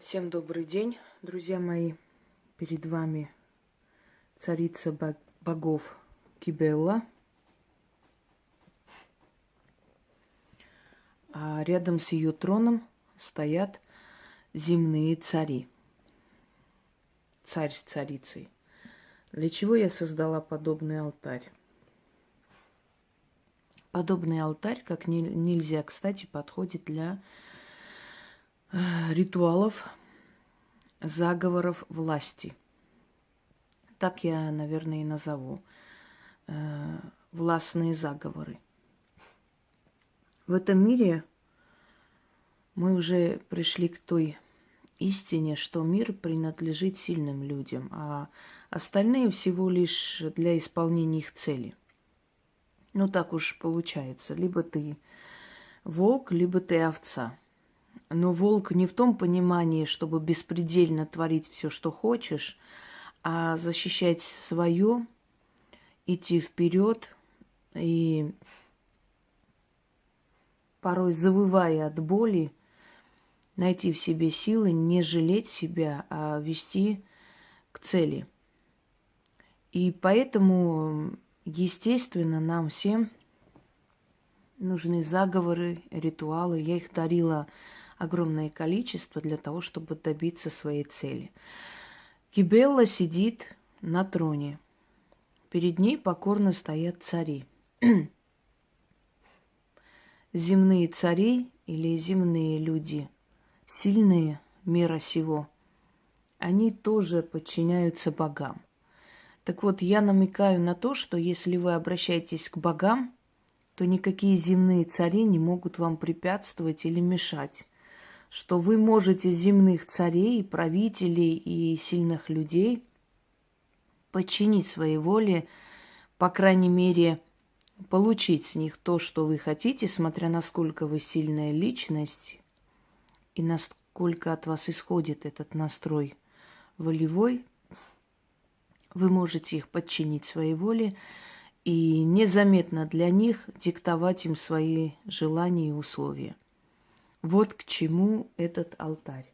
Всем добрый день, друзья мои. Перед вами царица богов Кибелла. А рядом с ее троном стоят земные цари. Царь с царицей. Для чего я создала подобный алтарь? Подобный алтарь, как нельзя, кстати, подходит для ритуалов, заговоров власти. Так я, наверное, и назову. Э, властные заговоры. В этом мире мы уже пришли к той истине, что мир принадлежит сильным людям, а остальные всего лишь для исполнения их цели. Ну так уж получается. Либо ты волк, либо ты овца. Но волк не в том понимании, чтобы беспредельно творить все, что хочешь, а защищать свое, идти вперед и порой завывая от боли, найти в себе силы, не жалеть себя, а вести к цели. И поэтому, естественно, нам всем нужны заговоры, ритуалы. Я их дарила огромное количество для того, чтобы добиться своей цели. Кибелла сидит на троне. Перед ней покорно стоят цари. Земные цари или земные люди – сильные мира сего, они тоже подчиняются богам. Так вот, я намекаю на то, что если вы обращаетесь к богам, то никакие земные цари не могут вам препятствовать или мешать. Что вы можете земных царей, правителей и сильных людей подчинить своей воле, по крайней мере, получить с них то, что вы хотите, смотря насколько вы сильная личность и насколько от вас исходит этот настрой волевой, вы можете их подчинить своей воле и незаметно для них диктовать им свои желания и условия. Вот к чему этот алтарь.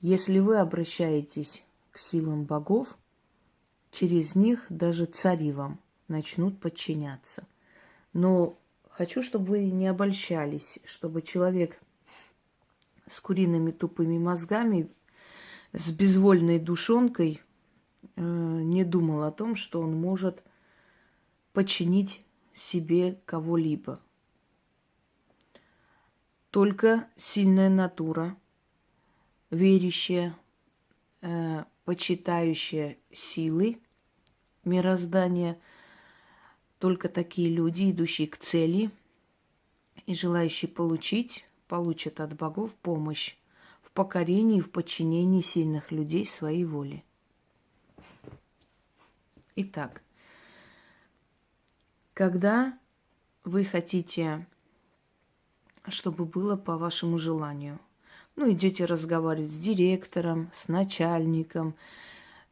Если вы обращаетесь к силам богов, через них даже цари вам начнут подчиняться. Но хочу, чтобы вы не обольщались, чтобы человек с куриными тупыми мозгами, с безвольной душонкой э, не думал о том, что он может подчинить себе кого-либо. Только сильная натура, верящая, э, почитающая силы мироздания, только такие люди, идущие к цели и желающие получить получат от богов помощь в покорении и в подчинении сильных людей своей воле. Итак, когда вы хотите, чтобы было по вашему желанию, ну, идете разговаривать с директором, с начальником,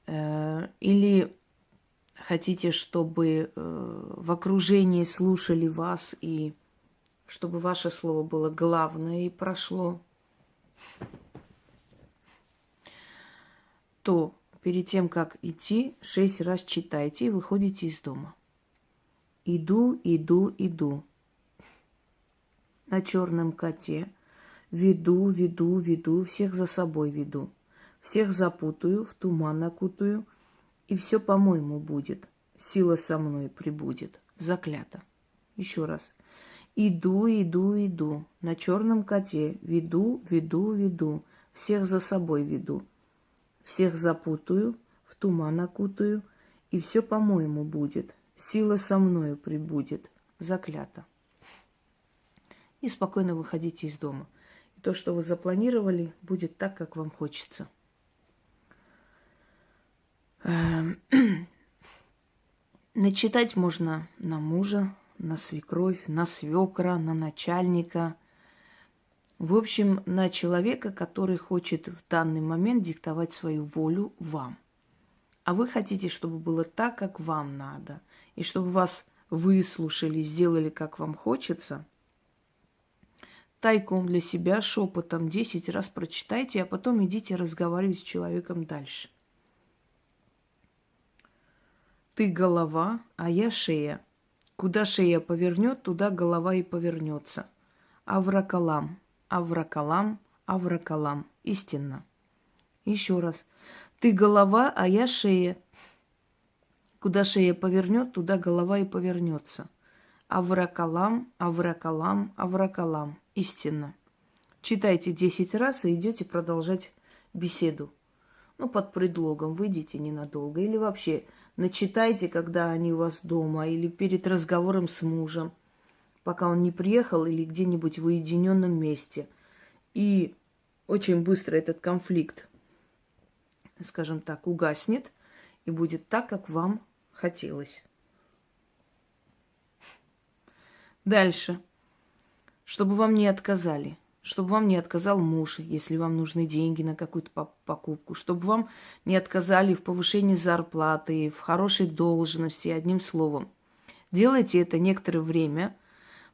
э, или хотите, чтобы э, в окружении слушали вас и чтобы ваше слово было главное и прошло, то перед тем, как идти, шесть раз читайте и выходите из дома. Иду, иду, иду. На черном коте веду, веду, веду, всех за собой веду. Всех запутаю, в туман окутаю, и все по-моему будет. Сила со мной прибудет. Заклято. Еще раз. Иду, иду, иду, на черном коте, веду, веду, веду, всех за собой веду. Всех запутаю, в туман окутаю, и все по-моему будет. Сила со мною прибудет, заклято. И спокойно выходите из дома. И то, что вы запланировали, будет так, как вам хочется. Эм, начитать можно на мужа, на свекровь, на свекра, на начальника. В общем, на человека, который хочет в данный момент диктовать свою волю вам. А вы хотите, чтобы было так, как вам надо, и чтобы вас выслушали, сделали, как вам хочется, тайком для себя, шепотом 10 раз прочитайте, а потом идите разговаривать с человеком дальше. Ты голова, а я шея. Куда шея повернет, туда голова и повернется. Авракалам, авракалам, авракалам. Истинно. Еще раз. Ты голова, а я шея. Куда шея повернет, туда голова и повернется. Авракалам, авракалам, авракалам. Истинно. Читайте десять раз и идете продолжать беседу. Ну, под предлогом выйдите ненадолго. Или вообще начитайте, когда они у вас дома, или перед разговором с мужем, пока он не приехал, или где-нибудь в уединенном месте. И очень быстро этот конфликт, скажем так, угаснет, и будет так, как вам хотелось. Дальше. Чтобы вам не отказали – чтобы вам не отказал муж, если вам нужны деньги на какую-то покупку, чтобы вам не отказали в повышении зарплаты, в хорошей должности, одним словом. Делайте это некоторое время,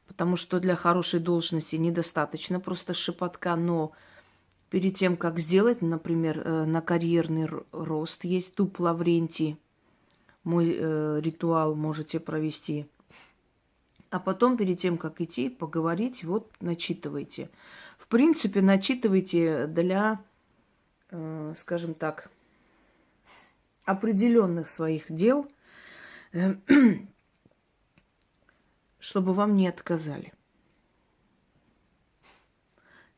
потому что для хорошей должности недостаточно просто шепотка, но перед тем, как сделать, например, э, на карьерный рост есть туп Лаврентий, мой э, ритуал можете провести – а потом, перед тем, как идти, поговорить, вот начитывайте. В принципе, начитывайте для, э, скажем так, определенных своих дел, э, чтобы вам не отказали.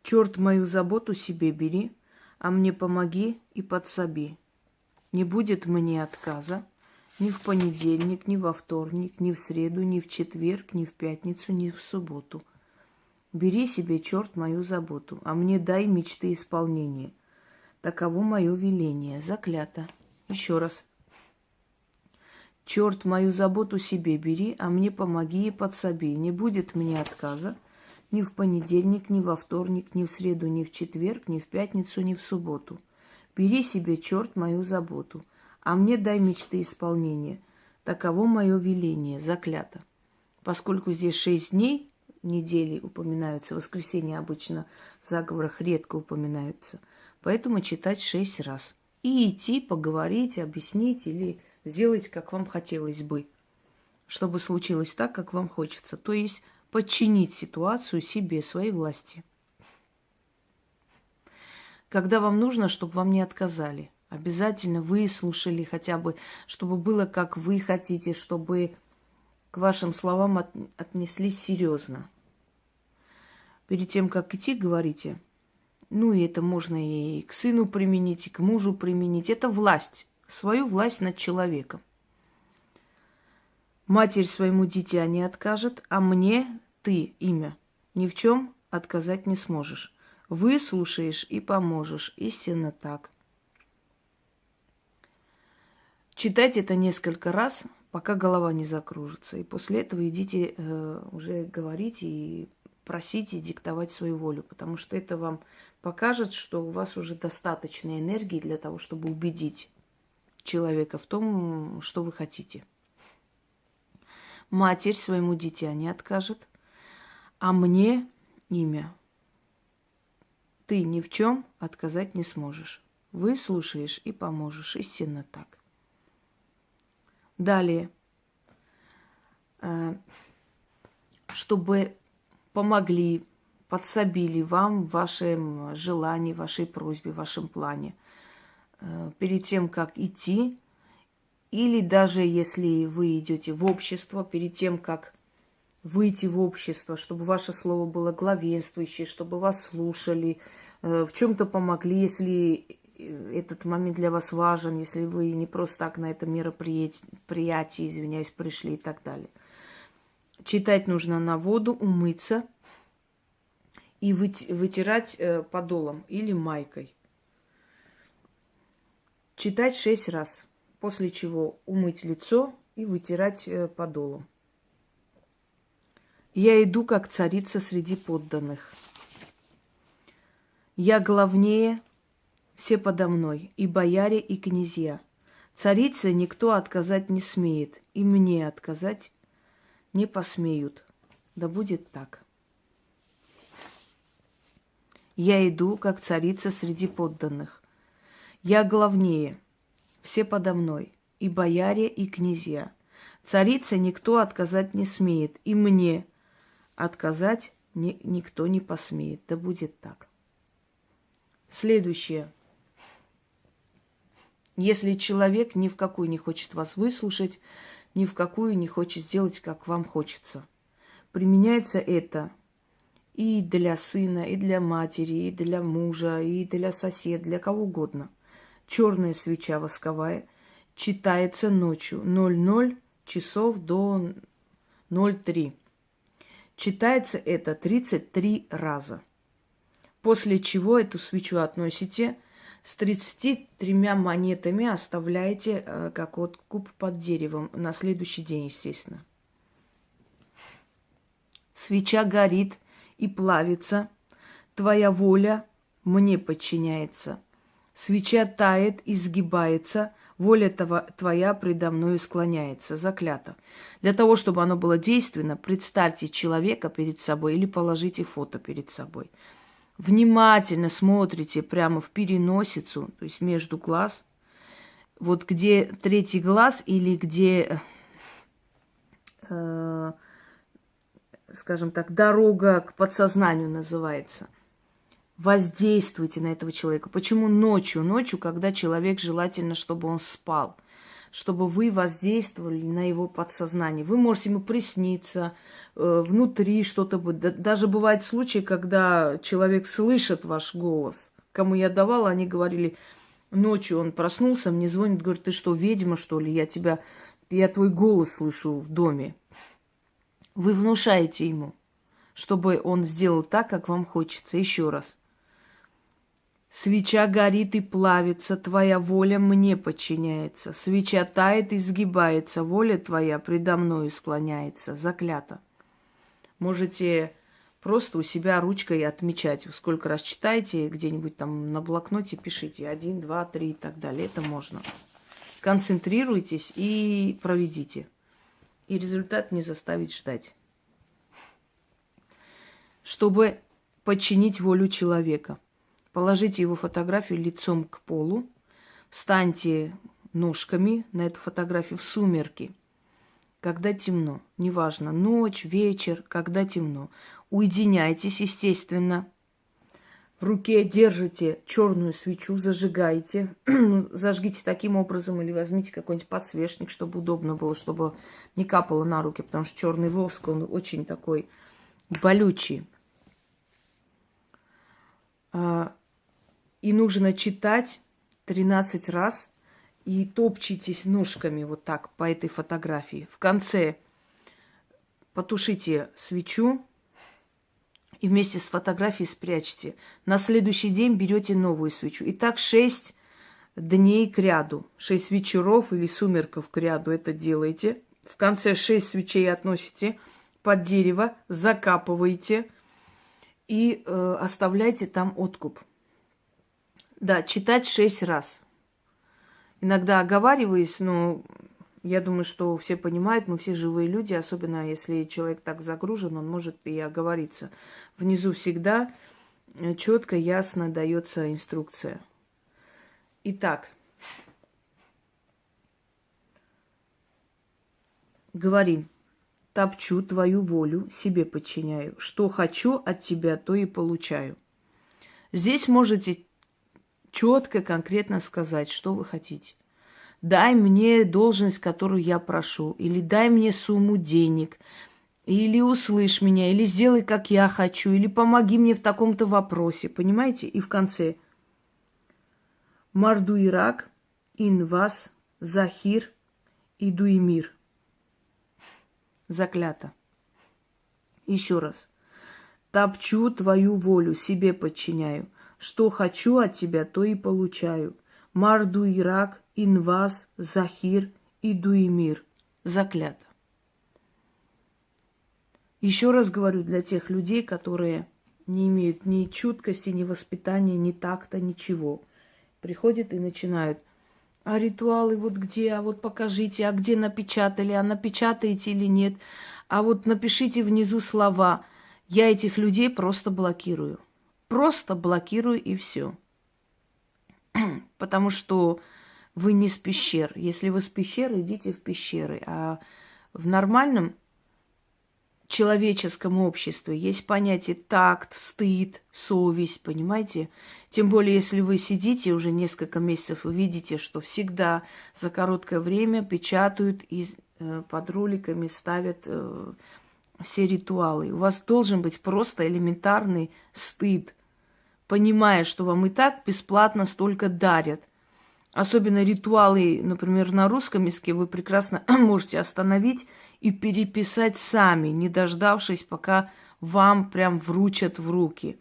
Черт мою заботу себе бери, а мне помоги и подсоби. Не будет мне отказа, ни в понедельник, ни во вторник, ни в среду, ни в четверг, ни в пятницу, ни в субботу. Бери себе, черт, мою заботу, а мне дай мечты исполнения. Таково мое веление, заклято. Еще раз. Черт, мою заботу себе бери, а мне помоги и подсоби. Не будет мне отказа ни в понедельник, ни во вторник, ни в среду, ни в четверг, ни в пятницу, ни в субботу. Бери себе, черт, мою заботу – а мне дай мечты исполнения. Таково мое веление, заклято. Поскольку здесь шесть дней недели упоминаются, воскресенье обычно в заговорах редко упоминается, поэтому читать шесть раз. И идти, поговорить, объяснить или сделать, как вам хотелось бы, чтобы случилось так, как вам хочется. То есть подчинить ситуацию себе, своей власти. Когда вам нужно, чтобы вам не отказали. Обязательно выслушали хотя бы, чтобы было как вы хотите, чтобы к вашим словам от, отнеслись серьезно. Перед тем, как идти, говорите, ну и это можно и к сыну применить, и к мужу применить. Это власть, свою власть над человеком. Матерь своему дитя не откажет, а мне ты, имя, ни в чем отказать не сможешь. Выслушаешь и поможешь. Истинно так. Читайте это несколько раз, пока голова не закружится. И после этого идите э, уже говорить и просить и диктовать свою волю, потому что это вам покажет, что у вас уже достаточно энергии для того, чтобы убедить человека в том, что вы хотите. Матерь своему дитя не откажет, а мне имя ты ни в чем отказать не сможешь. Выслушаешь и поможешь. Истинно так. Далее, э, чтобы помогли, подсобили вам в вашем желании, вашей просьбе, вашем плане. Э, перед тем, как идти, или даже если вы идете в общество, перед тем, как выйти в общество, чтобы ваше слово было главенствующее, чтобы вас слушали, э, в чем-то помогли, если этот момент для вас важен, если вы не просто так на это мероприятие, извиняюсь, пришли и так далее. Читать нужно на воду, умыться и вытирать э, подолом или майкой. Читать шесть раз, после чего умыть лицо и вытирать э, подолом. Я иду как царица среди подданных. Я главнее все подо мной, и бояре, и князья. Царице никто отказать не смеет, и мне отказать не посмеют. Да будет так. Я иду, как царица среди подданных. Я главнее, все подо мной, и бояре, и князья. Царице никто отказать не смеет, и мне отказать ни, никто не посмеет. Да будет так. Следующее. Если человек ни в какую не хочет вас выслушать, ни в какую не хочет сделать, как вам хочется. Применяется это и для сына, и для матери, и для мужа, и для соседа, для кого угодно. Черная свеча восковая читается ночью 00 часов до 03. Читается это 33 раза. После чего эту свечу относите с 33 монетами, оставляете э, как куб под деревом на следующий день, естественно. Свеча горит и плавится, твоя воля мне подчиняется. Свеча тает и сгибается, воля твоя предо мною склоняется, заклято. Для того, чтобы оно было действенно, представьте человека перед собой или положите фото перед собой. Внимательно смотрите прямо в переносицу, то есть между глаз, вот где третий глаз или где, э, скажем так, дорога к подсознанию называется – воздействуйте на этого человека. Почему ночью? Ночью, когда человек желательно, чтобы он спал, чтобы вы воздействовали на его подсознание. Вы можете ему присниться, э, внутри что-то будет. Даже бывают случаи, когда человек слышит ваш голос. Кому я давала, они говорили, ночью он проснулся, мне звонит, говорит, ты что, ведьма, что ли? Я тебя, я твой голос слышу в доме. Вы внушаете ему, чтобы он сделал так, как вам хочется. Еще раз – Свеча горит и плавится, твоя воля мне подчиняется. Свеча тает и сгибается, воля твоя предо мною склоняется. Заклято. Можете просто у себя ручкой отмечать. Сколько раз читаете, где-нибудь там на блокноте пишите. Один, два, три и так далее. Это можно. Концентрируйтесь и проведите. И результат не заставить ждать. Чтобы подчинить волю человека – Положите его фотографию лицом к полу, встаньте ножками на эту фотографию в сумерки, когда темно, неважно, ночь, вечер, когда темно. Уединяйтесь, естественно. В руке держите черную свечу, зажигаете. Зажгите таким образом или возьмите какой-нибудь подсвечник, чтобы удобно было, чтобы не капало на руки, потому что черный воск, он очень такой болючий. И нужно читать 13 раз и топчитесь ножками вот так по этой фотографии. В конце потушите свечу и вместе с фотографией спрячьте. На следующий день берете новую свечу. И так 6 дней к ряду. 6 вечеров или сумерков к ряду это делаете. В конце 6 свечей относите под дерево, закапываете и э, оставляйте там откуп. Да, читать шесть раз. Иногда оговариваюсь, но я думаю, что все понимают, мы все живые люди, особенно если человек так загружен, он может и оговориться. Внизу всегда э, четко, ясно дается инструкция. Итак, говорим, топчу твою волю, себе подчиняю. Что хочу от тебя, то и получаю. Здесь можете четко, конкретно сказать, что вы хотите. Дай мне должность, которую я прошу, или дай мне сумму денег, или услышь меня, или сделай, как я хочу, или помоги мне в таком-то вопросе, понимаете? И в конце Марду Ирак, Инвас, Захир и Дуимир. Заклято. Еще раз. Топчу твою волю, себе подчиняю. Что хочу от тебя, то и получаю. Марду Ирак, Инваз, Захир и Дуимир. Заклято. Еще раз говорю для тех людей, которые не имеют ни чуткости, ни воспитания, ни такта, ничего. Приходят и начинают. А ритуалы вот где? А вот покажите, а где напечатали? А напечатаете или нет? А вот напишите внизу слова. Я этих людей просто блокирую просто блокируй и все. Потому что вы не с пещер. Если вы с пещеры, идите в пещеры. А в нормальном человеческом обществе есть понятие такт, стыд, совесть, понимаете? Тем более, если вы сидите уже несколько месяцев, вы видите, что всегда за короткое время печатают и э, под роликами ставят э, все ритуалы. У вас должен быть просто элементарный стыд, понимая, что вам и так бесплатно столько дарят. Особенно ритуалы, например, на русском языке вы прекрасно можете остановить и переписать сами, не дождавшись, пока вам прям вручат в руки.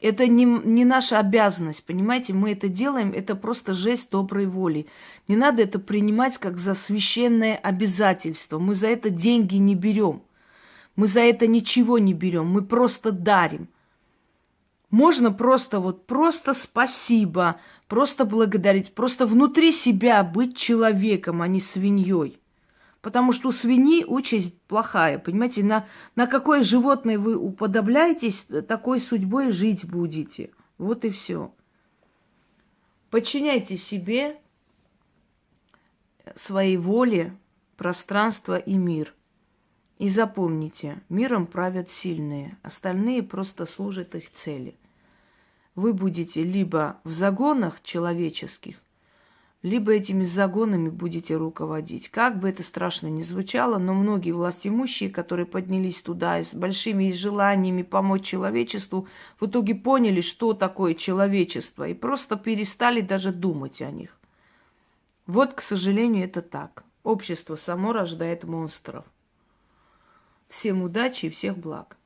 Это не, не наша обязанность, понимаете? Мы это делаем, это просто жест доброй воли. Не надо это принимать как за священное обязательство. Мы за это деньги не берем. Мы за это ничего не берем, мы просто дарим. Можно просто вот, просто спасибо, просто благодарить, просто внутри себя быть человеком, а не свиньей. Потому что у свиньи участь плохая, понимаете, на, на какое животное вы уподобляетесь, такой судьбой жить будете. Вот и все. Подчиняйте себе, своей воле, пространство и мир – и запомните, миром правят сильные, остальные просто служат их цели. Вы будете либо в загонах человеческих, либо этими загонами будете руководить. Как бы это страшно ни звучало, но многие властимущие, которые поднялись туда с большими желаниями помочь человечеству, в итоге поняли, что такое человечество, и просто перестали даже думать о них. Вот, к сожалению, это так. Общество само рождает монстров. Всем удачи и всех благ.